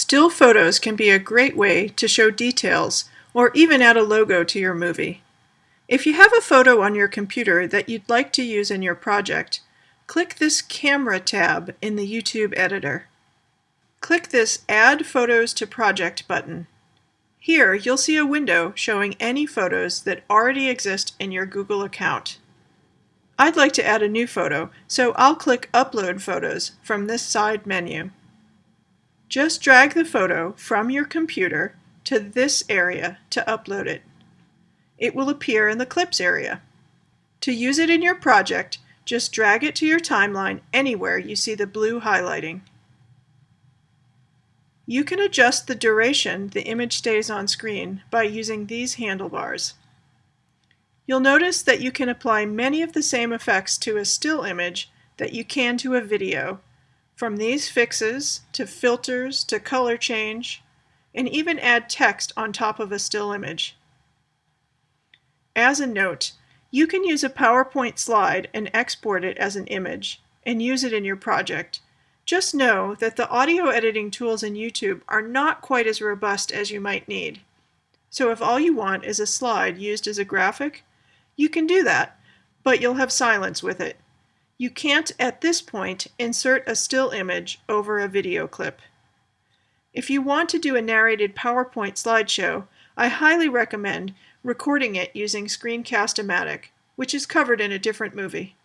Still photos can be a great way to show details or even add a logo to your movie. If you have a photo on your computer that you'd like to use in your project, click this Camera tab in the YouTube editor. Click this Add Photos to Project button. Here you'll see a window showing any photos that already exist in your Google account. I'd like to add a new photo, so I'll click Upload Photos from this side menu. Just drag the photo from your computer to this area to upload it. It will appear in the Clips area. To use it in your project, just drag it to your timeline anywhere you see the blue highlighting. You can adjust the duration the image stays on screen by using these handlebars. You'll notice that you can apply many of the same effects to a still image that you can to a video from these fixes to filters to color change, and even add text on top of a still image. As a note, you can use a PowerPoint slide and export it as an image and use it in your project. Just know that the audio editing tools in YouTube are not quite as robust as you might need. So if all you want is a slide used as a graphic, you can do that, but you'll have silence with it. You can't, at this point, insert a still image over a video clip. If you want to do a narrated PowerPoint slideshow, I highly recommend recording it using Screencast-O-Matic, which is covered in a different movie.